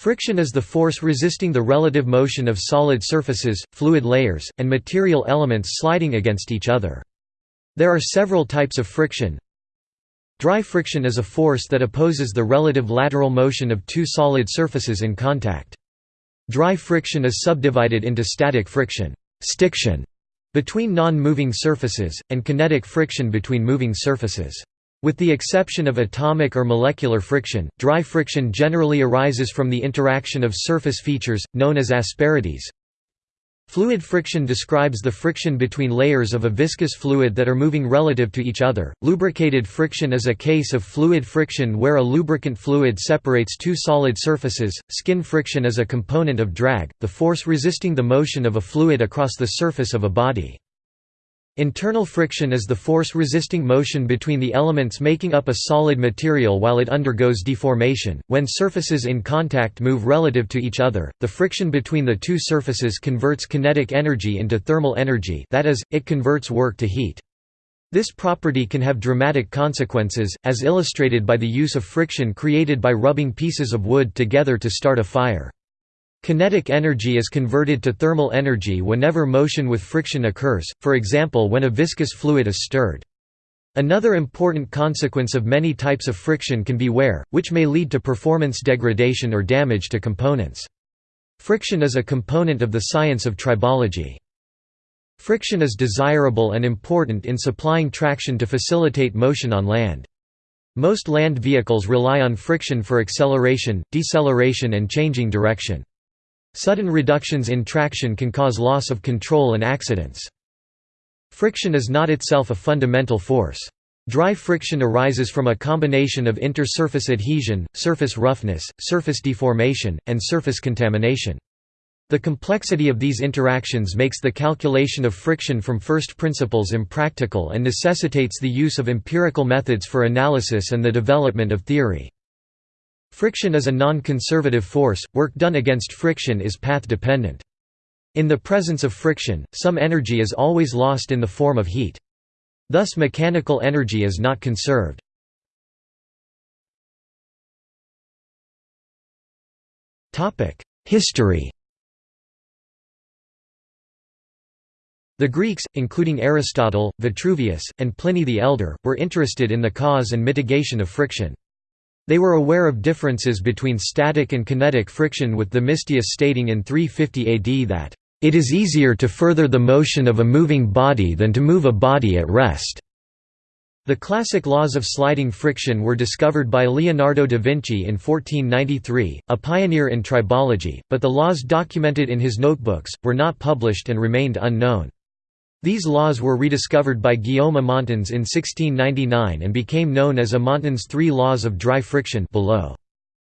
Friction is the force resisting the relative motion of solid surfaces, fluid layers, and material elements sliding against each other. There are several types of friction. Dry friction is a force that opposes the relative lateral motion of two solid surfaces in contact. Dry friction is subdivided into static friction stiction between non-moving surfaces, and kinetic friction between moving surfaces. With the exception of atomic or molecular friction, dry friction generally arises from the interaction of surface features, known as asperities. Fluid friction describes the friction between layers of a viscous fluid that are moving relative to each other. Lubricated friction is a case of fluid friction where a lubricant fluid separates two solid surfaces. Skin friction is a component of drag, the force resisting the motion of a fluid across the surface of a body. Internal friction is the force resisting motion between the elements making up a solid material while it undergoes deformation. When surfaces in contact move relative to each other, the friction between the two surfaces converts kinetic energy into thermal energy, that is, it converts work to heat. This property can have dramatic consequences, as illustrated by the use of friction created by rubbing pieces of wood together to start a fire. Kinetic energy is converted to thermal energy whenever motion with friction occurs, for example when a viscous fluid is stirred. Another important consequence of many types of friction can be wear, which may lead to performance degradation or damage to components. Friction is a component of the science of tribology. Friction is desirable and important in supplying traction to facilitate motion on land. Most land vehicles rely on friction for acceleration, deceleration and changing direction. Sudden reductions in traction can cause loss of control and accidents. Friction is not itself a fundamental force. Dry friction arises from a combination of inter-surface adhesion, surface roughness, surface deformation, and surface contamination. The complexity of these interactions makes the calculation of friction from first principles impractical and necessitates the use of empirical methods for analysis and the development of theory. Friction is a non-conservative force, work done against friction is path-dependent. In the presence of friction, some energy is always lost in the form of heat. Thus mechanical energy is not conserved. History The Greeks, including Aristotle, Vitruvius, and Pliny the Elder, were interested in the cause and mitigation of friction. They were aware of differences between static and kinetic friction with Themistius stating in 350 AD that, "...it is easier to further the motion of a moving body than to move a body at rest." The classic laws of sliding friction were discovered by Leonardo da Vinci in 1493, a pioneer in tribology, but the laws documented in his notebooks, were not published and remained unknown. These laws were rediscovered by Guillaume Amontons in 1699 and became known as Amontons' Three Laws of Dry Friction below.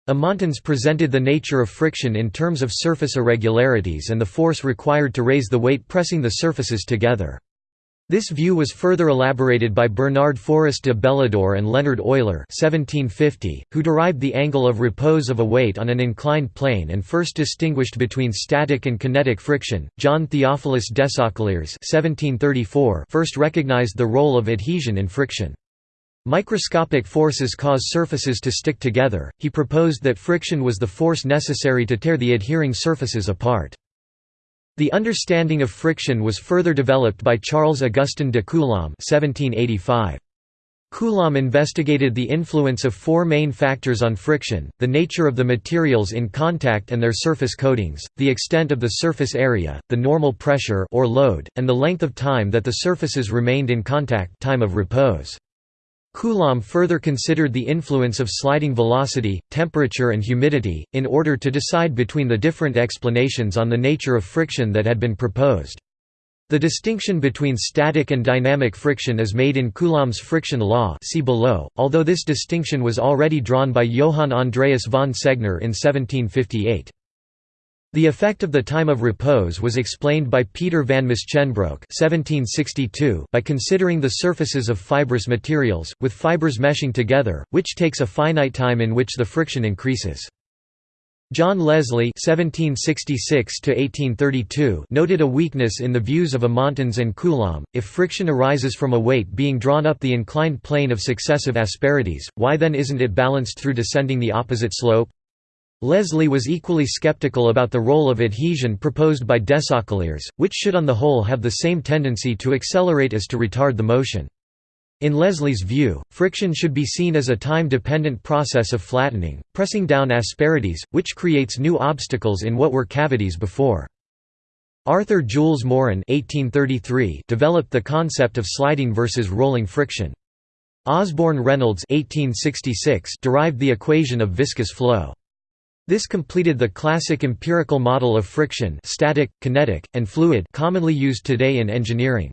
Amontons presented the nature of friction in terms of surface irregularities and the force required to raise the weight pressing the surfaces together. This view was further elaborated by Bernard Forest de Bélidor and Leonhard Euler 1750, who derived the angle of repose of a weight on an inclined plane and first distinguished between static and kinetic friction. John Theophilus Desaguliers 1734 first recognized the role of adhesion in friction. Microscopic forces cause surfaces to stick together. He proposed that friction was the force necessary to tear the adhering surfaces apart. The understanding of friction was further developed by Charles Augustin de Coulomb 1785. Coulomb investigated the influence of four main factors on friction, the nature of the materials in contact and their surface coatings, the extent of the surface area, the normal pressure or load, and the length of time that the surfaces remained in contact time of repose. Coulomb further considered the influence of sliding velocity, temperature and humidity, in order to decide between the different explanations on the nature of friction that had been proposed. The distinction between static and dynamic friction is made in Coulomb's friction law see below, although this distinction was already drawn by Johann Andreas von Segner in 1758. The effect of the time of repose was explained by Peter van Musschenbroek by considering the surfaces of fibrous materials, with fibers meshing together, which takes a finite time in which the friction increases. John Leslie (1766–1832) noted a weakness in the views of Amontons and Coulomb. If friction arises from a weight being drawn up the inclined plane of successive asperities, why then isn't it balanced through descending the opposite slope? Leslie was equally skeptical about the role of adhesion proposed by Desaguliers, which should on the whole have the same tendency to accelerate as to retard the motion. In Leslie's view, friction should be seen as a time-dependent process of flattening, pressing down asperities, which creates new obstacles in what were cavities before. Arthur Jules Morin developed the concept of sliding versus rolling friction. Osborne Reynolds derived the equation of viscous flow. This completed the classic empirical model of friction static, kinetic, and fluid commonly used today in engineering.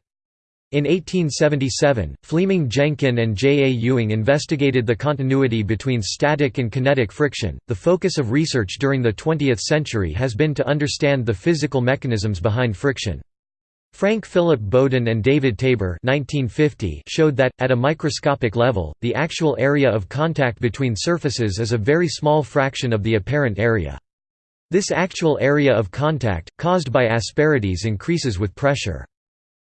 In 1877, Fleming Jenkin and J. A. Ewing investigated the continuity between static and kinetic friction. The focus of research during the 20th century has been to understand the physical mechanisms behind friction. Frank Philip Bowden and David Tabor 1950 showed that, at a microscopic level, the actual area of contact between surfaces is a very small fraction of the apparent area. This actual area of contact, caused by asperities increases with pressure.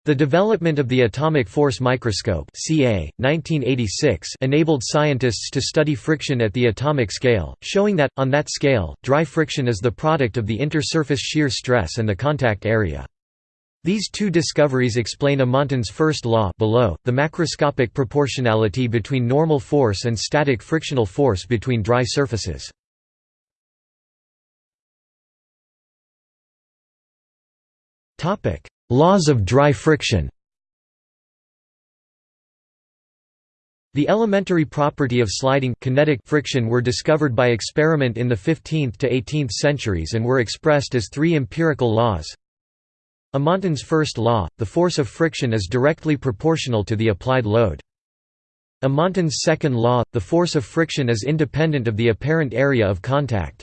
The development of the atomic force microscope CA, 1986 enabled scientists to study friction at the atomic scale, showing that, on that scale, dry friction is the product of the intersurface shear stress and the contact area. These two discoveries explain Amonton's first law below, the macroscopic proportionality between normal force and static frictional force between dry surfaces. Laws of dry friction The elementary property of sliding kinetic friction were discovered by experiment in the 15th to 18th centuries and were expressed as three empirical laws. Amonton's first law, the force of friction is directly proportional to the applied load. Amonton's second law, the force of friction is independent of the apparent area of contact.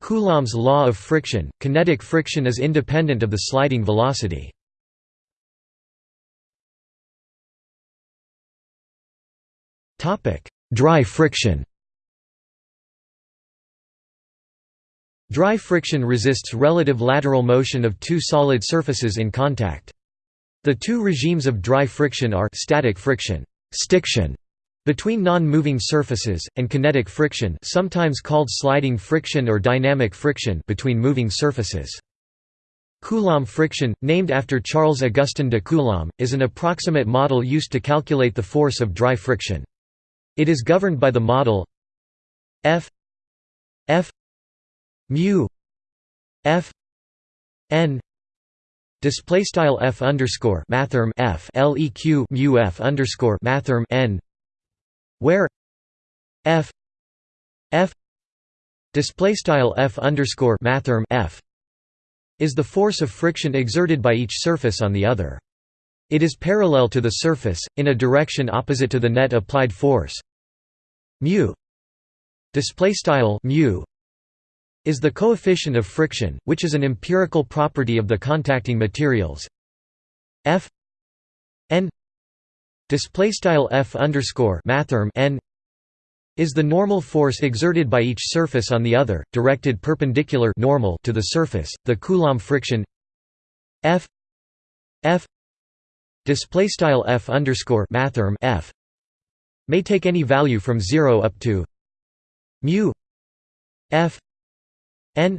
Coulomb's law of friction, kinetic friction is independent of the sliding velocity. Dry friction Dry friction resists relative lateral motion of two solid surfaces in contact. The two regimes of dry friction are static friction stiction, between non-moving surfaces, and kinetic friction sometimes called sliding friction or dynamic friction between moving surfaces. Coulomb friction, named after Charles Augustin de Coulomb, is an approximate model used to calculate the force of dry friction. It is governed by the model F F mu F n display style F underscore mathrm F leq mu F underscore mathrm n where f f display style f underscore mathrm f is the force of friction exerted by each surface on the other. It is parallel to the surface in a direction opposite to the net applied force. mu display style mu is the coefficient of friction, which is an empirical property of the contacting materials. F n f underscore mathrm n is the normal force exerted by each surface on the other, directed perpendicular normal to the surface. The Coulomb friction F F F underscore mathrm F may take any value from zero up to mu F n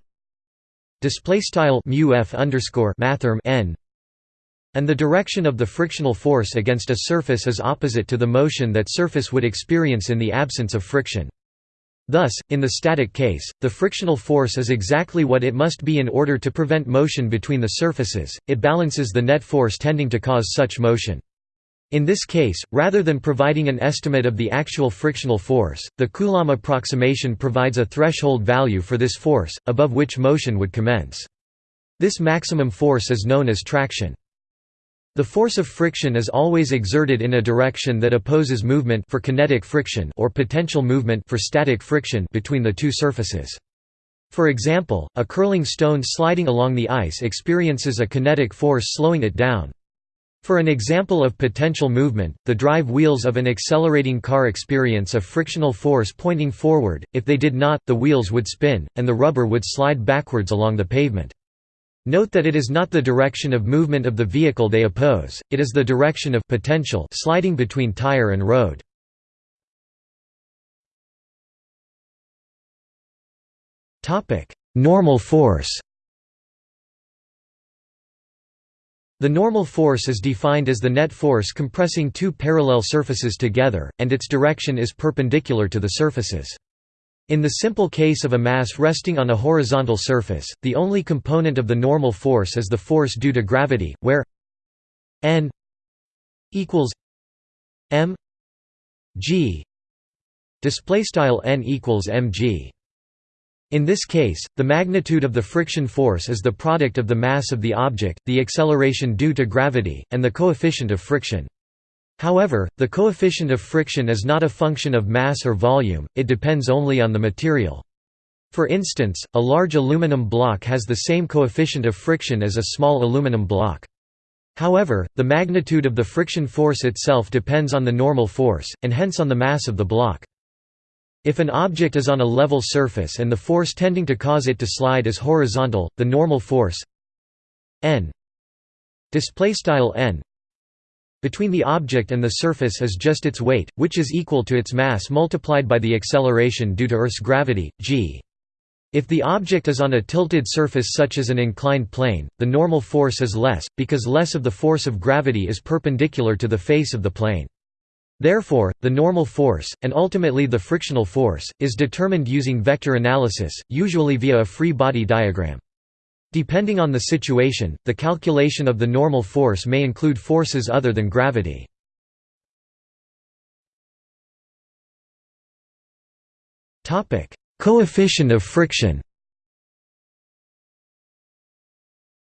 display style mu F underscore mathrm n and the direction of the frictional force against a surface is opposite to the motion that surface would experience in the absence of friction. Thus, in the static case, the frictional force is exactly what it must be in order to prevent motion between the surfaces, it balances the net force tending to cause such motion. In this case, rather than providing an estimate of the actual frictional force, the Coulomb approximation provides a threshold value for this force, above which motion would commence. This maximum force is known as traction. The force of friction is always exerted in a direction that opposes movement for kinetic friction or potential movement for static friction between the two surfaces. For example, a curling stone sliding along the ice experiences a kinetic force slowing it down. For an example of potential movement, the drive wheels of an accelerating car experience a frictional force pointing forward, if they did not, the wheels would spin, and the rubber would slide backwards along the pavement. Note that it is not the direction of movement of the vehicle they oppose, it is the direction of potential sliding between tire and road. Normal force The normal force is defined as the net force compressing two parallel surfaces together, and its direction is perpendicular to the surfaces. In the simple case of a mass resting on a horizontal surface, the only component of the normal force is the force due to gravity, where n equals m g display style n equals mg in this case, the magnitude of the friction force is the product of the mass of the object, the acceleration due to gravity, and the coefficient of friction. However, the coefficient of friction is not a function of mass or volume, it depends only on the material. For instance, a large aluminum block has the same coefficient of friction as a small aluminum block. However, the magnitude of the friction force itself depends on the normal force, and hence on the mass of the block. If an object is on a level surface and the force tending to cause it to slide is horizontal, the normal force n between the object and the surface is just its weight, which is equal to its mass multiplied by the acceleration due to Earth's gravity, g. If the object is on a tilted surface such as an inclined plane, the normal force is less, because less of the force of gravity is perpendicular to the face of the plane. Therefore, the normal force, and ultimately the frictional force, is determined using vector analysis, usually via a free body diagram. Depending on the situation, the calculation of the normal force may include forces other than gravity. Coefficient of friction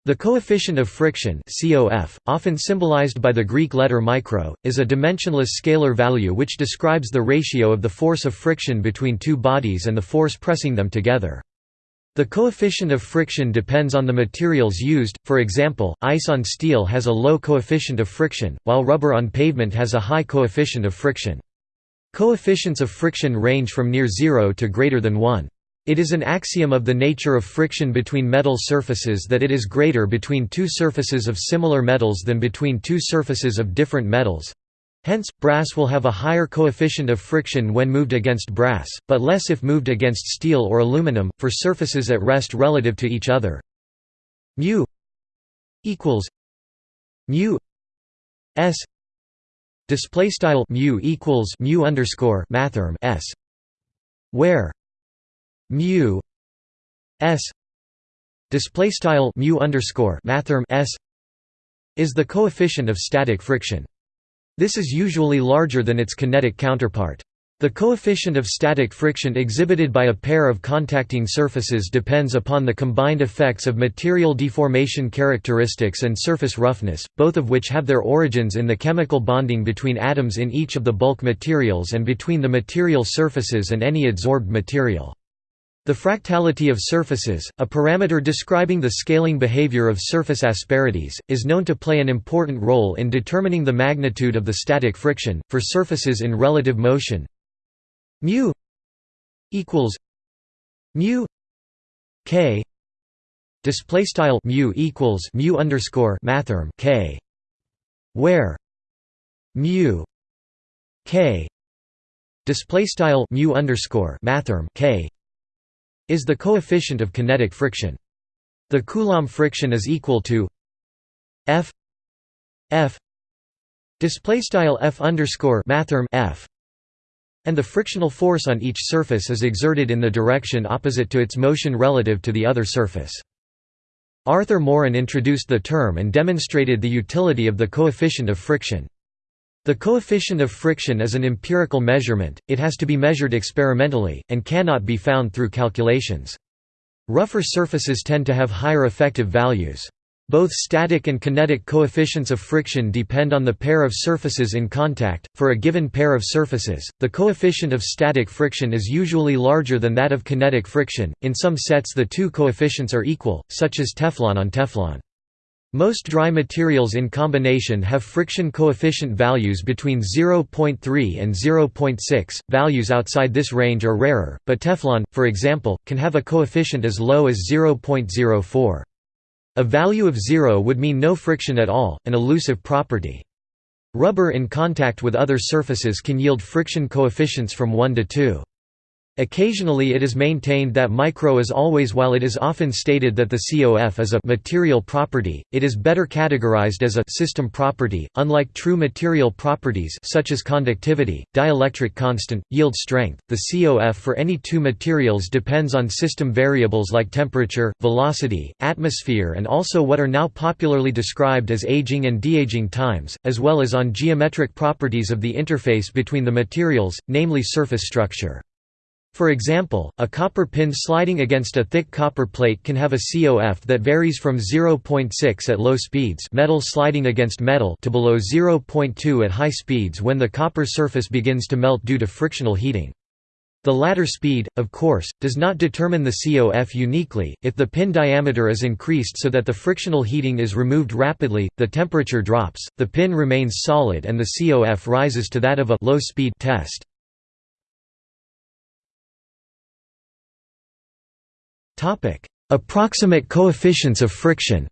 The coefficient of friction COF, often symbolized by the Greek letter micro, is a dimensionless scalar value which describes the ratio of the force of friction between two bodies and the force pressing them together. The coefficient of friction depends on the materials used, for example, ice on steel has a low coefficient of friction, while rubber on pavement has a high coefficient of friction. Coefficients of friction range from near zero to greater than 1. It is an axiom of the nature of friction between metal surfaces that it is greater between two surfaces of similar metals than between two surfaces of different metals. Hence, brass will have a higher coefficient of friction when moved against brass, but less if moved against steel or aluminum, for surfaces at rest relative to each other. mu equals mu s display style mu equals mu underscore mathrm s where mu s display style mu underscore mathrm s is the coefficient of static friction. This is usually larger than its kinetic counterpart. The coefficient of static friction exhibited by a pair of contacting surfaces depends upon the combined effects of material deformation characteristics and surface roughness, both of which have their origins in the chemical bonding between atoms in each of the bulk materials and between the material surfaces and any adsorbed material. The fractality of surfaces, a parameter describing the scaling behavior of surface asperities, is known to play an important role in determining the magnitude of the static friction for surfaces in relative motion. mu equals mu k. Display style mu equals mu underscore mathrm k. Where mu k. Display style mu underscore mathrm k is the coefficient of kinetic friction. The Coulomb friction is equal to F F display style F underscore mathrm F and the frictional force on each surface is exerted in the direction opposite to its motion relative to the other surface. Arthur Morin introduced the term and demonstrated the utility of the coefficient of friction. The coefficient of friction is an empirical measurement, it has to be measured experimentally, and cannot be found through calculations. Rougher surfaces tend to have higher effective values. Both static and kinetic coefficients of friction depend on the pair of surfaces in contact. For a given pair of surfaces, the coefficient of static friction is usually larger than that of kinetic friction. In some sets, the two coefficients are equal, such as Teflon on Teflon. Most dry materials in combination have friction coefficient values between 0.3 and 0.6. Values outside this range are rarer, but Teflon, for example, can have a coefficient as low as 0.04. A value of 0 would mean no friction at all, an elusive property. Rubber in contact with other surfaces can yield friction coefficients from 1 to 2. Occasionally it is maintained that micro is always while it is often stated that the COF is a material property, it is better categorized as a system property, unlike true material properties such as conductivity, dielectric constant, yield strength. The COF for any two materials depends on system variables like temperature, velocity, atmosphere and also what are now popularly described as aging and de-aging times, as well as on geometric properties of the interface between the materials, namely surface structure. For example, a copper pin sliding against a thick copper plate can have a COF that varies from 0.6 at low speeds metal sliding against metal to below 0.2 at high speeds when the copper surface begins to melt due to frictional heating. The latter speed, of course, does not determine the COF uniquely. If the pin diameter is increased so that the frictional heating is removed rapidly, the temperature drops, the pin remains solid and the COF rises to that of a low speed test. Topic: Approximate coefficients of friction.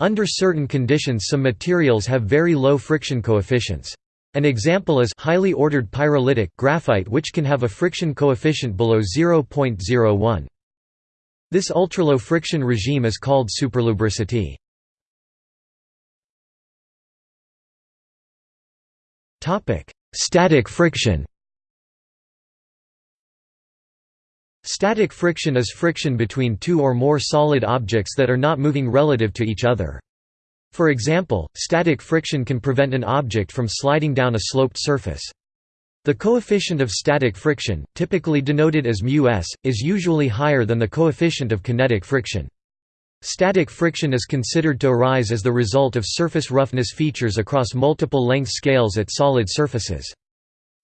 Under certain conditions some materials have very low friction coefficients. An example is highly ordered pyrolytic graphite which can have a friction coefficient below 0.01. This ultralow friction regime is called superlubricity. Static friction Static friction is friction between two or more solid objects that are not moving relative to each other. For example, static friction can prevent an object from sliding down a sloped surface. The coefficient of static friction, typically denoted as μs, is usually higher than the coefficient of kinetic friction. Static friction is considered to arise as the result of surface roughness features across multiple length scales at solid surfaces.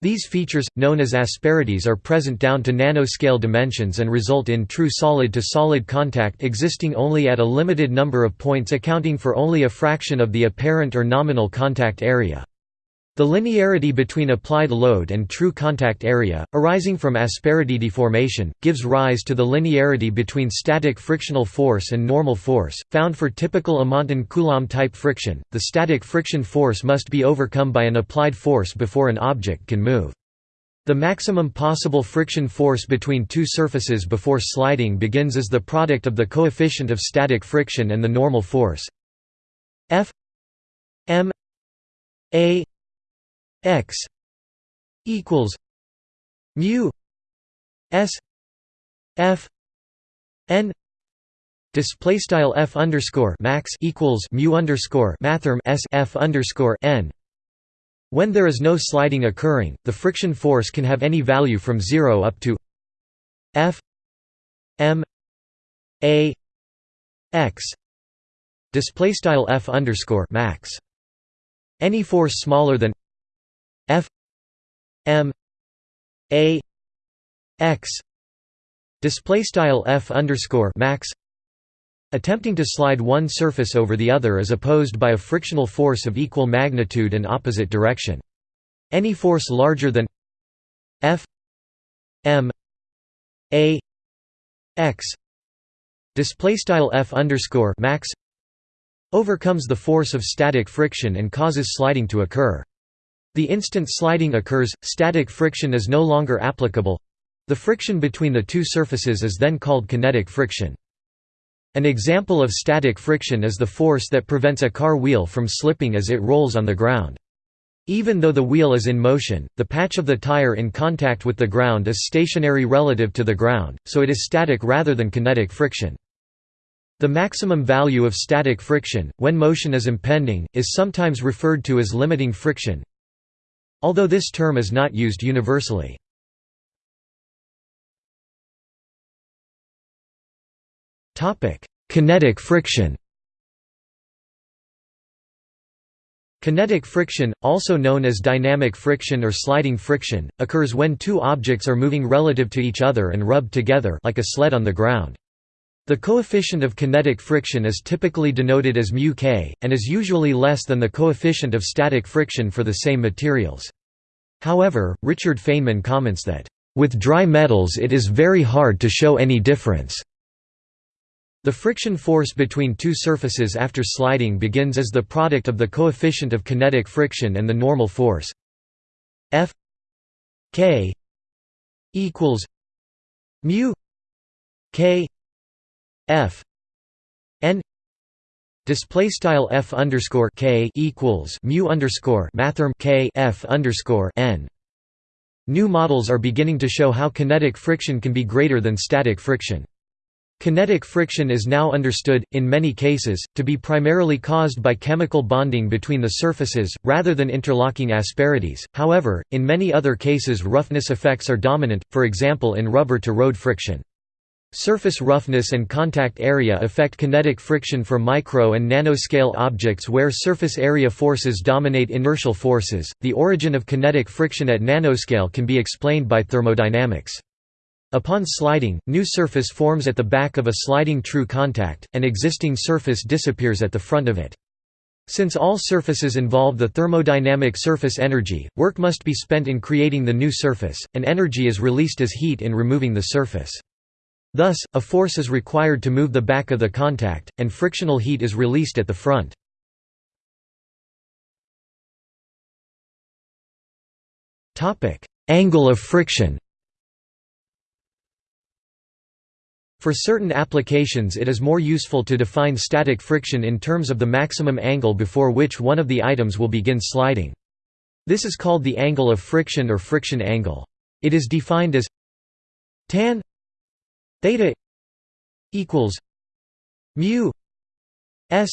These features, known as asperities are present down to nanoscale dimensions and result in true solid-to-solid -solid contact existing only at a limited number of points accounting for only a fraction of the apparent or nominal contact area. The linearity between applied load and true contact area, arising from asperity deformation, gives rise to the linearity between static frictional force and normal force, found for typical Amonton-Coulomb type friction. The static friction force must be overcome by an applied force before an object can move. The maximum possible friction force between two surfaces before sliding begins as the product of the coefficient of static friction and the normal force F m a x equals mu s f n display style f underscore max equals mu underscore mathrm s f underscore n. When there is no sliding occurring the friction force can have any value from 0 up to f m a x display style f underscore max. Any force smaller than F M A X display style F underscore max attempting to slide one surface over the other is opposed by a frictional force of equal magnitude and opposite direction. Any force larger than F M A X display style F underscore max overcomes the force of static friction and causes sliding to occur. The instant sliding occurs, static friction is no longer applicable. The friction between the two surfaces is then called kinetic friction. An example of static friction is the force that prevents a car wheel from slipping as it rolls on the ground. Even though the wheel is in motion, the patch of the tire in contact with the ground is stationary relative to the ground, so it is static rather than kinetic friction. The maximum value of static friction, when motion is impending, is sometimes referred to as limiting friction, although this term is not used universally. Kinetic friction Kinetic friction, also known as dynamic friction or sliding friction, occurs when two objects are moving relative to each other and rubbed together like a sled on the ground. The coefficient of kinetic friction is typically denoted as μk, and is usually less than the coefficient of static friction for the same materials. However, Richard Feynman comments that, "...with dry metals it is very hard to show any difference." The friction force between two surfaces after sliding begins as the product of the coefficient of kinetic friction and the normal force F K equals mu K F N Display style f underscore k equals mu underscore mathrm k f underscore n. New models are beginning to show how kinetic friction can be greater than static friction. Kinetic friction is now understood, in many cases, to be primarily caused by chemical bonding between the surfaces, rather than interlocking asperities. However, in many other cases, roughness effects are dominant, for example in rubber to road friction. Surface roughness and contact area affect kinetic friction for micro and nanoscale objects where surface area forces dominate inertial forces. The origin of kinetic friction at nanoscale can be explained by thermodynamics. Upon sliding, new surface forms at the back of a sliding true contact, and existing surface disappears at the front of it. Since all surfaces involve the thermodynamic surface energy, work must be spent in creating the new surface, and energy is released as heat in removing the surface. Thus, a force is required to move the back of the contact, and frictional heat is released at the front. Angle of friction For certain applications it is more useful to define static friction in terms of the maximum angle before which one of the items will begin sliding. This is called the angle of friction or friction angle. It is defined as tan theta equals mu s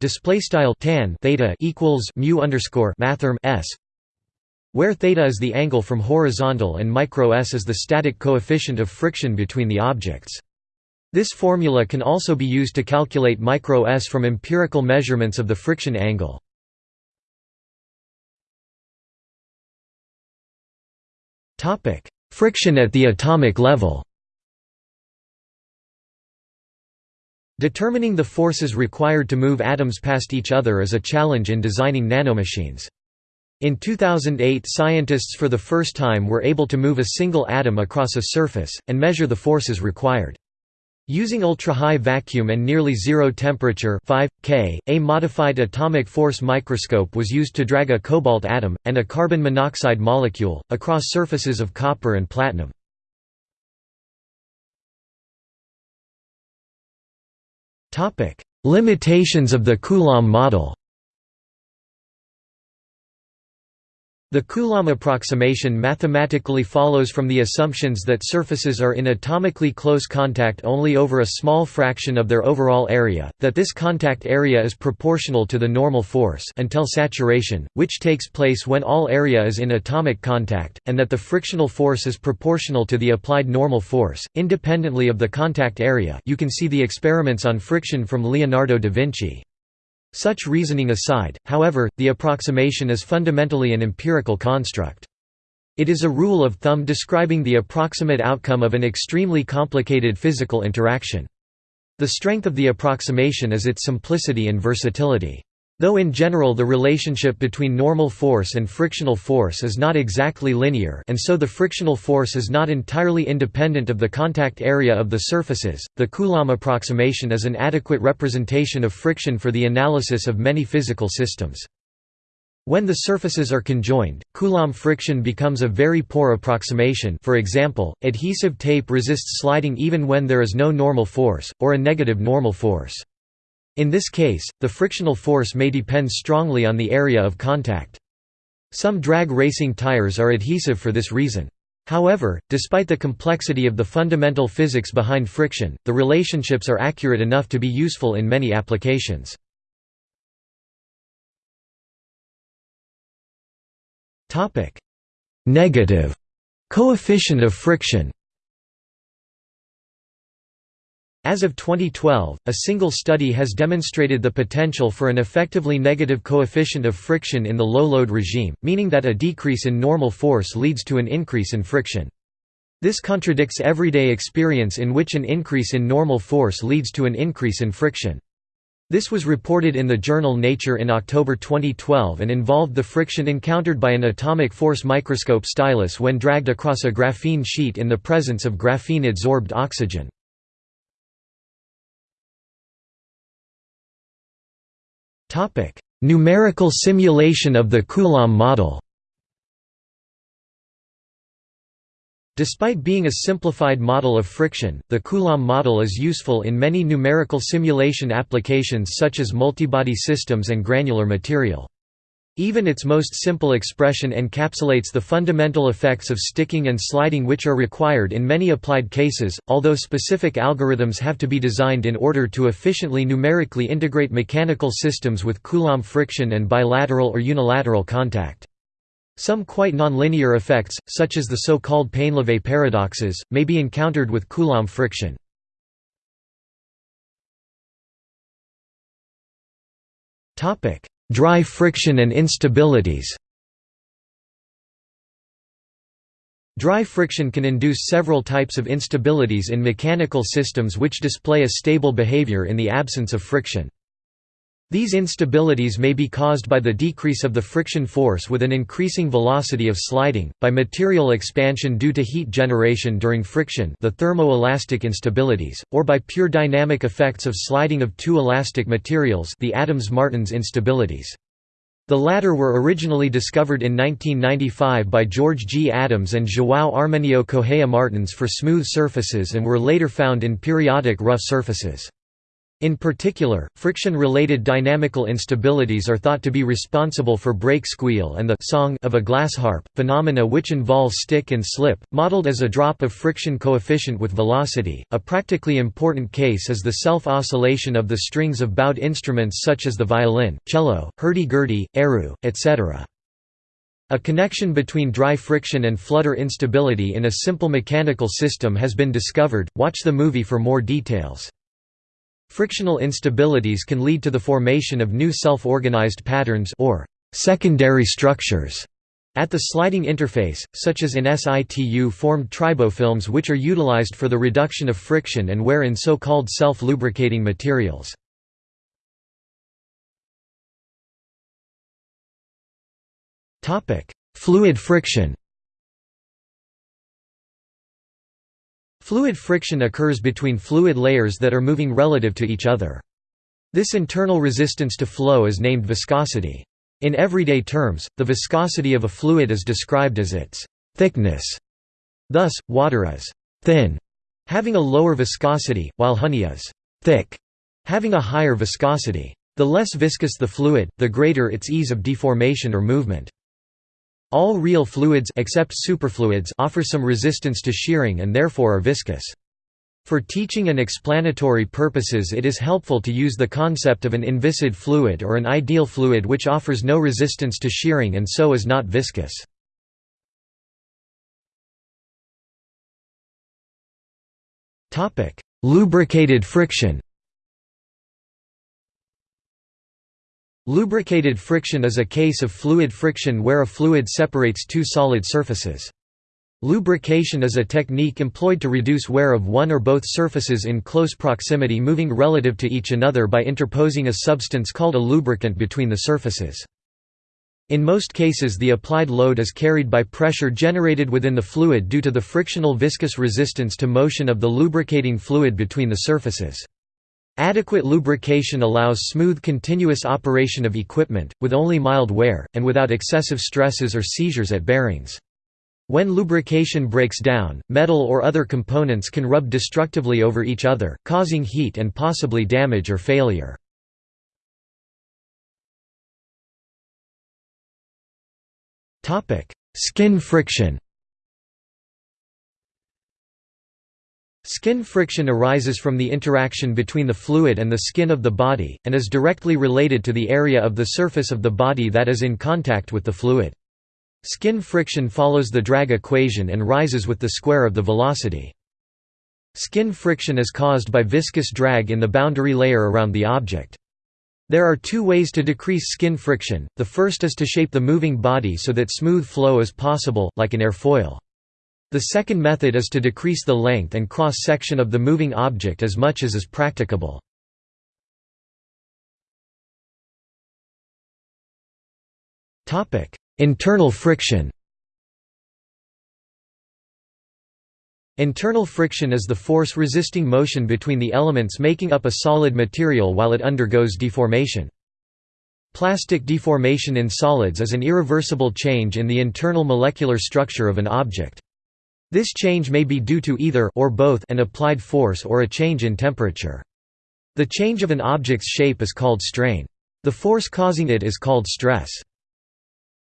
display style tan theta equals mu underscore mathrm s where theta is the angle from horizontal and micro s is the static coefficient of friction between the objects. This formula can also be used to calculate micro s from empirical measurements of the friction angle. Friction at the atomic level Determining the forces required to move atoms past each other is a challenge in designing nanomachines. In 2008 scientists for the first time were able to move a single atom across a surface, and measure the forces required. Using ultra-high vacuum and nearly zero temperature 5 K, a modified atomic force microscope was used to drag a cobalt atom, and a carbon monoxide molecule, across surfaces of copper and platinum. Limitations of the Coulomb model The Coulomb approximation mathematically follows from the assumptions that surfaces are in atomically close contact only over a small fraction of their overall area, that this contact area is proportional to the normal force until saturation, which takes place when all area is in atomic contact, and that the frictional force is proportional to the applied normal force, independently of the contact area you can see the experiments on friction from Leonardo da Vinci. Such reasoning aside, however, the approximation is fundamentally an empirical construct. It is a rule of thumb describing the approximate outcome of an extremely complicated physical interaction. The strength of the approximation is its simplicity and versatility. Though in general the relationship between normal force and frictional force is not exactly linear and so the frictional force is not entirely independent of the contact area of the surfaces, the Coulomb approximation is an adequate representation of friction for the analysis of many physical systems. When the surfaces are conjoined, Coulomb friction becomes a very poor approximation for example, adhesive tape resists sliding even when there is no normal force, or a negative normal force. In this case, the frictional force may depend strongly on the area of contact. Some drag racing tires are adhesive for this reason. However, despite the complexity of the fundamental physics behind friction, the relationships are accurate enough to be useful in many applications. Negative coefficient of friction As of 2012, a single study has demonstrated the potential for an effectively negative coefficient of friction in the low-load regime, meaning that a decrease in normal force leads to an increase in friction. This contradicts everyday experience in which an increase in normal force leads to an increase in friction. This was reported in the journal Nature in October 2012 and involved the friction encountered by an atomic force microscope stylus when dragged across a graphene sheet in the presence of graphene-adsorbed oxygen. Numerical simulation of the Coulomb model Despite being a simplified model of friction, the Coulomb model is useful in many numerical simulation applications such as multibody systems and granular material. Even its most simple expression encapsulates the fundamental effects of sticking and sliding which are required in many applied cases, although specific algorithms have to be designed in order to efficiently numerically integrate mechanical systems with Coulomb friction and bilateral or unilateral contact. Some quite nonlinear effects, such as the so-called Painlevé paradoxes, may be encountered with Coulomb friction. Dry friction and instabilities Dry friction can induce several types of instabilities in mechanical systems which display a stable behavior in the absence of friction. These instabilities may be caused by the decrease of the friction force with an increasing velocity of sliding, by material expansion due to heat generation during friction the thermoelastic instabilities, or by pure dynamic effects of sliding of two elastic materials the Adams-Martins instabilities. The latter were originally discovered in 1995 by George G. Adams and João Armenio Correia Martins for smooth surfaces and were later found in periodic rough surfaces. In particular, friction-related dynamical instabilities are thought to be responsible for brake squeal and the song of a glass harp, phenomena which involve stick and slip, modeled as a drop of friction coefficient with velocity. A practically important case is the self-oscillation of the strings of bowed instruments such as the violin, cello, hurdy-gurdy, erhu, etc. A connection between dry friction and flutter instability in a simple mechanical system has been discovered. Watch the movie for more details. Frictional instabilities can lead to the formation of new self-organized patterns or secondary structures at the sliding interface, such as in situ-formed tribofilms which are utilized for the reduction of friction and wear in so-called self-lubricating materials. Fluid friction Fluid friction occurs between fluid layers that are moving relative to each other. This internal resistance to flow is named viscosity. In everyday terms, the viscosity of a fluid is described as its thickness. Thus, water is thin, having a lower viscosity, while honey is thick, having a higher viscosity. The less viscous the fluid, the greater its ease of deformation or movement. All real fluids except superfluids offer some resistance to shearing and therefore are viscous. For teaching and explanatory purposes it is helpful to use the concept of an inviscid fluid or an ideal fluid which offers no resistance to shearing and so is not viscous. Lubricated friction Lubricated friction is a case of fluid friction where a fluid separates two solid surfaces. Lubrication is a technique employed to reduce wear of one or both surfaces in close proximity moving relative to each another by interposing a substance called a lubricant between the surfaces. In most cases the applied load is carried by pressure generated within the fluid due to the frictional viscous resistance to motion of the lubricating fluid between the surfaces. Adequate lubrication allows smooth continuous operation of equipment, with only mild wear, and without excessive stresses or seizures at bearings. When lubrication breaks down, metal or other components can rub destructively over each other, causing heat and possibly damage or failure. Skin friction Skin friction arises from the interaction between the fluid and the skin of the body, and is directly related to the area of the surface of the body that is in contact with the fluid. Skin friction follows the drag equation and rises with the square of the velocity. Skin friction is caused by viscous drag in the boundary layer around the object. There are two ways to decrease skin friction, the first is to shape the moving body so that smooth flow is possible, like an airfoil. The second method is to decrease the length and cross-section of the moving object as much as is practicable. Internal friction Internal friction is the force resisting motion between the elements making up a solid material while it undergoes deformation. Plastic deformation in solids is an irreversible change in the internal molecular structure of an object. This change may be due to either or both an applied force or a change in temperature. The change of an object's shape is called strain. The force causing it is called stress.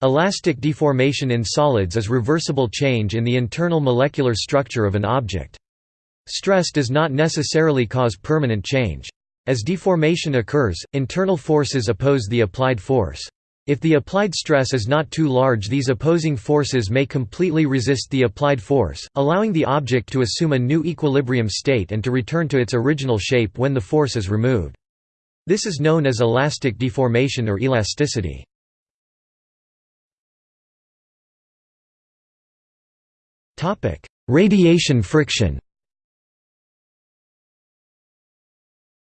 Elastic deformation in solids is reversible change in the internal molecular structure of an object. Stress does not necessarily cause permanent change. As deformation occurs, internal forces oppose the applied force. If the applied stress is not too large these opposing forces may completely resist the applied force, allowing the object to assume a new equilibrium state and to return to its original shape when the force is removed. This is known as elastic deformation or elasticity. Radiation friction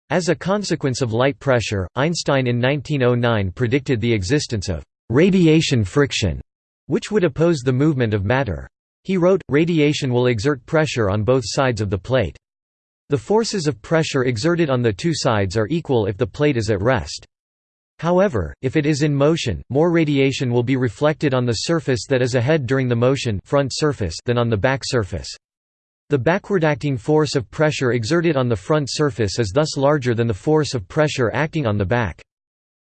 As a consequence of light pressure, Einstein in 1909 predicted the existence of «radiation friction», which would oppose the movement of matter. He wrote, radiation will exert pressure on both sides of the plate. The forces of pressure exerted on the two sides are equal if the plate is at rest. However, if it is in motion, more radiation will be reflected on the surface that is ahead during the motion front surface than on the back surface. The backward-acting force of pressure exerted on the front surface is thus larger than the force of pressure acting on the back.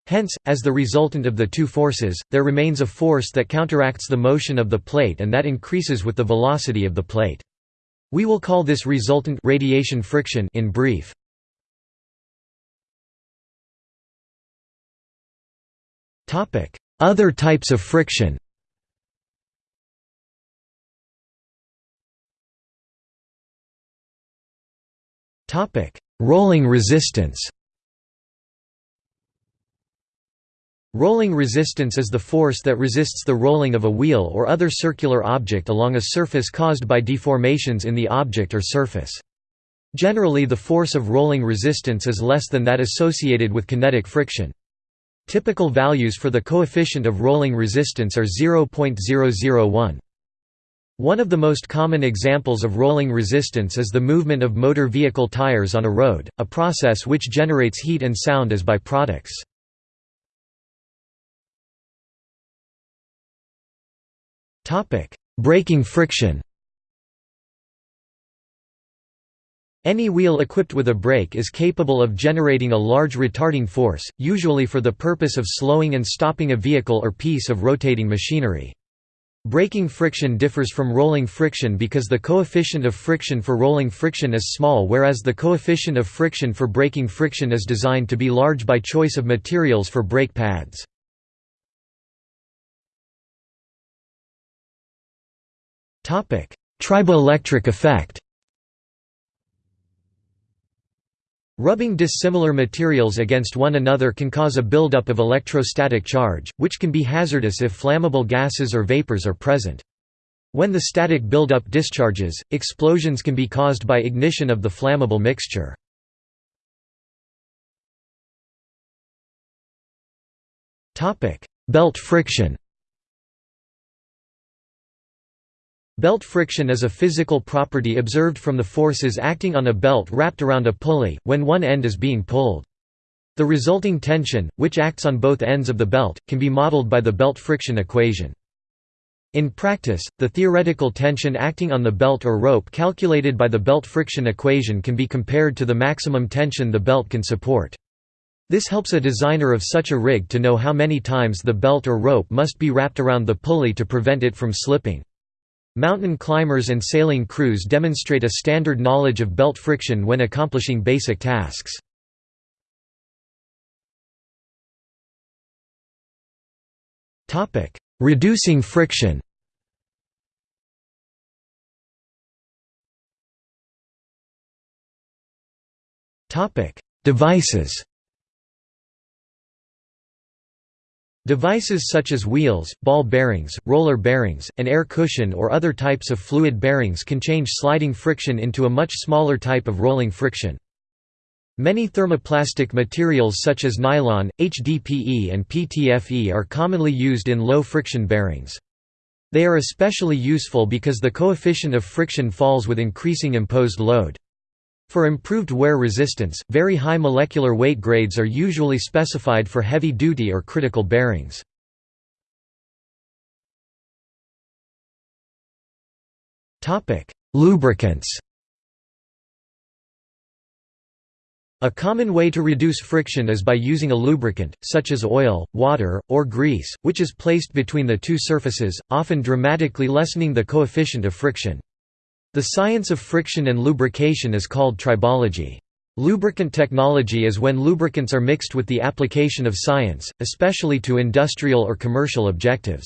Hence, as the resultant of the two forces, there remains a force that counteracts the motion of the plate and that increases with the velocity of the plate. We will call this resultant radiation friction in brief. Other types of friction Rolling resistance Rolling resistance is the force that resists the rolling of a wheel or other circular object along a surface caused by deformations in the object or surface. Generally the force of rolling resistance is less than that associated with kinetic friction. Typical values for the coefficient of rolling resistance are 0.001. One of the most common examples of rolling resistance is the movement of motor vehicle tires on a road, a process which generates heat and sound as byproducts. Braking friction Any wheel equipped with a brake is capable of generating a large retarding force, usually for the purpose of slowing and stopping a vehicle or piece of rotating machinery. Braking friction differs from rolling friction because the coefficient of friction for rolling friction is small whereas the coefficient of friction for braking friction is designed to be large by choice of materials for brake pads. Triboelectric effect Rubbing dissimilar materials against one another can cause a buildup of electrostatic charge, which can be hazardous if flammable gases or vapors are present. When the static buildup discharges, explosions can be caused by ignition of the flammable mixture. Belt friction Belt friction is a physical property observed from the forces acting on a belt wrapped around a pulley, when one end is being pulled. The resulting tension, which acts on both ends of the belt, can be modeled by the belt friction equation. In practice, the theoretical tension acting on the belt or rope calculated by the belt friction equation can be compared to the maximum tension the belt can support. This helps a designer of such a rig to know how many times the belt or rope must be wrapped around the pulley to prevent it from slipping. Mountain climbers and sailing crews demonstrate a standard knowledge of belt friction when accomplishing basic tasks. Reducing friction Devices Devices such as wheels, ball bearings, roller bearings, an air cushion or other types of fluid bearings can change sliding friction into a much smaller type of rolling friction. Many thermoplastic materials such as nylon, HDPE and PTFE are commonly used in low-friction bearings. They are especially useful because the coefficient of friction falls with increasing imposed load. For improved wear resistance, very high molecular weight grades are usually specified for heavy-duty or critical bearings. Lubricants A common way to reduce friction is by using a lubricant, such as oil, water, or grease, which is placed between the two surfaces, often dramatically lessening the coefficient of friction. The science of friction and lubrication is called tribology. Lubricant technology is when lubricants are mixed with the application of science, especially to industrial or commercial objectives.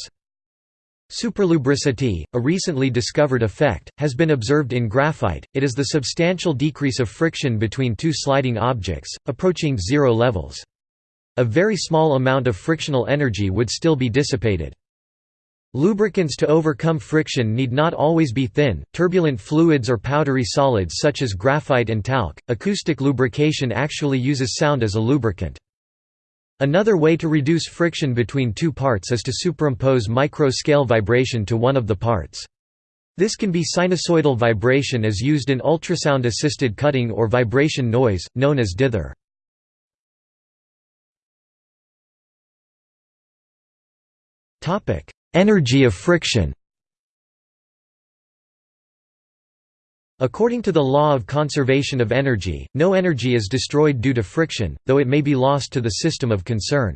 Superlubricity, a recently discovered effect, has been observed in graphite. It is the substantial decrease of friction between two sliding objects, approaching zero levels. A very small amount of frictional energy would still be dissipated. Lubricants to overcome friction need not always be thin, turbulent fluids or powdery solids such as graphite and talc. Acoustic lubrication actually uses sound as a lubricant. Another way to reduce friction between two parts is to superimpose micro-scale vibration to one of the parts. This can be sinusoidal vibration as used in ultrasound-assisted cutting or vibration noise, known as dither. Energy of friction According to the law of conservation of energy, no energy is destroyed due to friction, though it may be lost to the system of concern.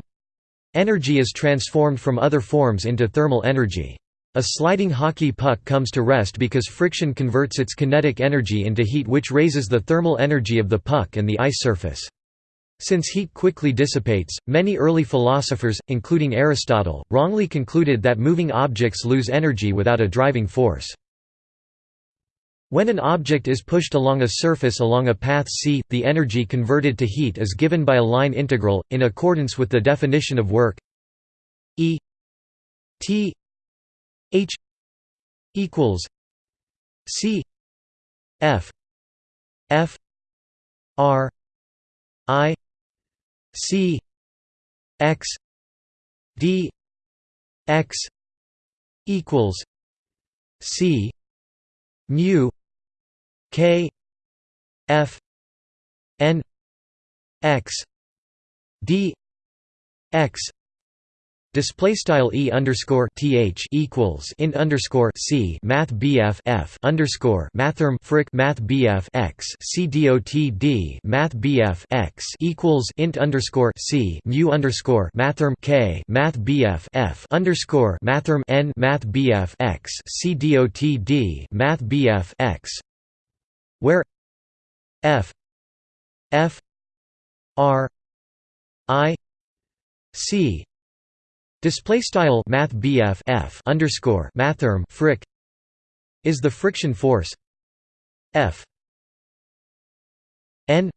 Energy is transformed from other forms into thermal energy. A sliding hockey puck comes to rest because friction converts its kinetic energy into heat which raises the thermal energy of the puck and the ice surface. Since heat quickly dissipates, many early philosophers, including Aristotle, wrongly concluded that moving objects lose energy without a driving force. When an object is pushed along a surface along a path c, the energy converted to heat is given by a line integral, in accordance with the definition of work E T H equals C F F R I C X D X equals C mu K F N X D X Display style e underscore th equals int underscore c math bf f underscore mathrm frick math bf x c dot d math bf x equals int underscore c mu underscore mathrm k math bf f underscore mathrm n math bf x c dot d math bf x where f f r i c Display style Math F underscore mathrm frick is the friction force F N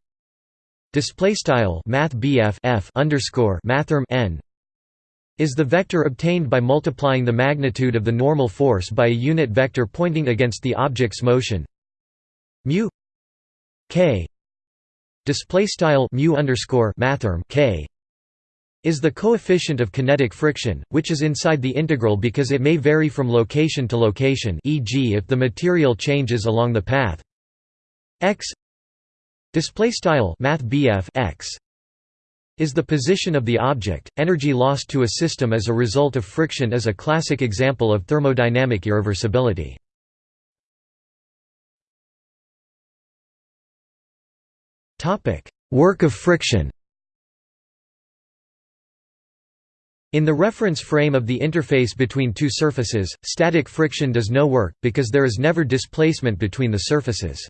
display style Math F underscore mathrm N is the vector obtained by multiplying the magnitude of the normal force by a unit vector pointing against the object's motion. Mu k display style mu underscore mathrm k is the coefficient of kinetic friction, which is inside the integral because it may vary from location to location e.g. if the material changes along the path x x is the position of the object. Energy lost to a system as a result of friction is a classic example of thermodynamic irreversibility. Work of friction In the reference frame of the interface between two surfaces, static friction does no work, because there is never displacement between the surfaces.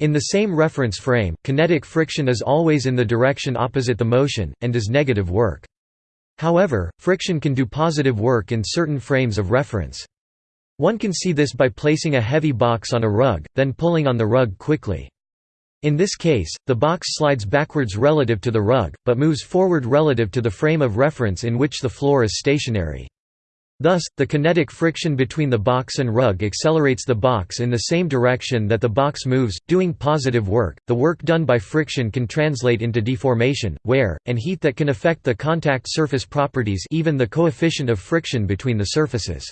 In the same reference frame, kinetic friction is always in the direction opposite the motion, and does negative work. However, friction can do positive work in certain frames of reference. One can see this by placing a heavy box on a rug, then pulling on the rug quickly. In this case, the box slides backwards relative to the rug, but moves forward relative to the frame of reference in which the floor is stationary. Thus, the kinetic friction between the box and rug accelerates the box in the same direction that the box moves, doing positive work. The work done by friction can translate into deformation, wear, and heat that can affect the contact surface properties, even the coefficient of friction between the surfaces.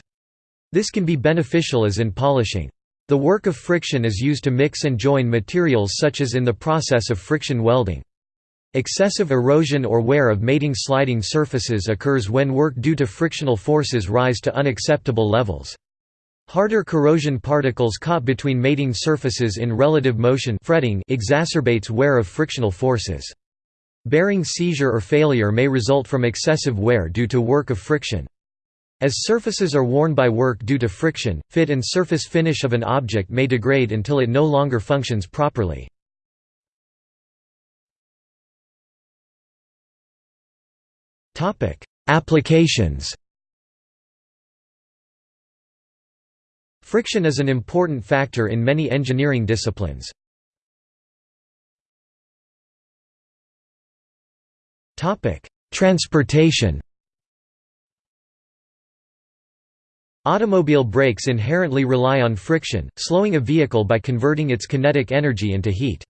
This can be beneficial as in polishing. The work of friction is used to mix and join materials such as in the process of friction welding. Excessive erosion or wear of mating sliding surfaces occurs when work due to frictional forces rise to unacceptable levels. Harder corrosion particles caught between mating surfaces in relative motion fretting exacerbates wear of frictional forces. Bearing seizure or failure may result from excessive wear due to work of friction. As surfaces are worn by work due to friction, fit and surface finish of an object may degrade until it no longer functions properly. Applications Friction is an important factor in many engineering disciplines. Transportation Automobile brakes inherently rely on friction, slowing a vehicle by converting its kinetic energy into heat.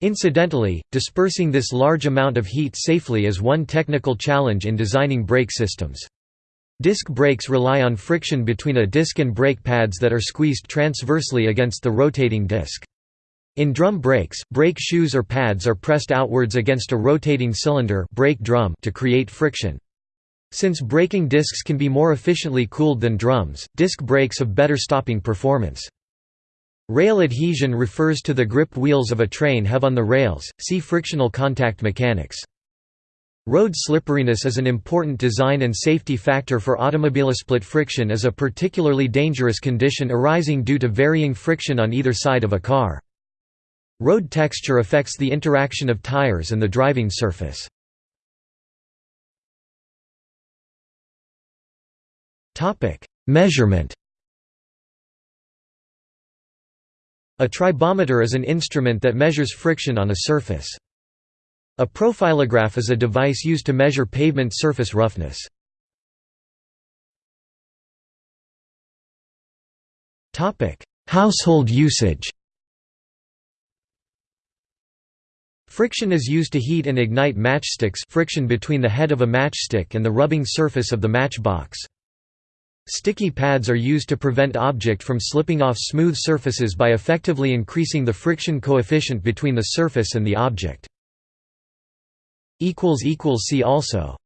Incidentally, dispersing this large amount of heat safely is one technical challenge in designing brake systems. Disc brakes rely on friction between a disc and brake pads that are squeezed transversely against the rotating disc. In drum brakes, brake shoes or pads are pressed outwards against a rotating cylinder brake drum to create friction. Since braking discs can be more efficiently cooled than drums, disc brakes have better stopping performance. Rail adhesion refers to the grip wheels of a train have on the rails, see frictional contact mechanics. Road slipperiness is an important design and safety factor for automobiles. Split friction is a particularly dangerous condition arising due to varying friction on either side of a car. Road texture affects the interaction of tires and the driving surface. Measurement A tribometer is an instrument that measures friction on a surface. A profilograph is a device used to measure pavement surface roughness. Topic: Household usage Friction is used to heat and ignite matchsticks friction between the head of a matchstick and the rubbing surface of the matchbox. Sticky pads are used to prevent object from slipping off smooth surfaces by effectively increasing the friction coefficient between the surface and the object. See also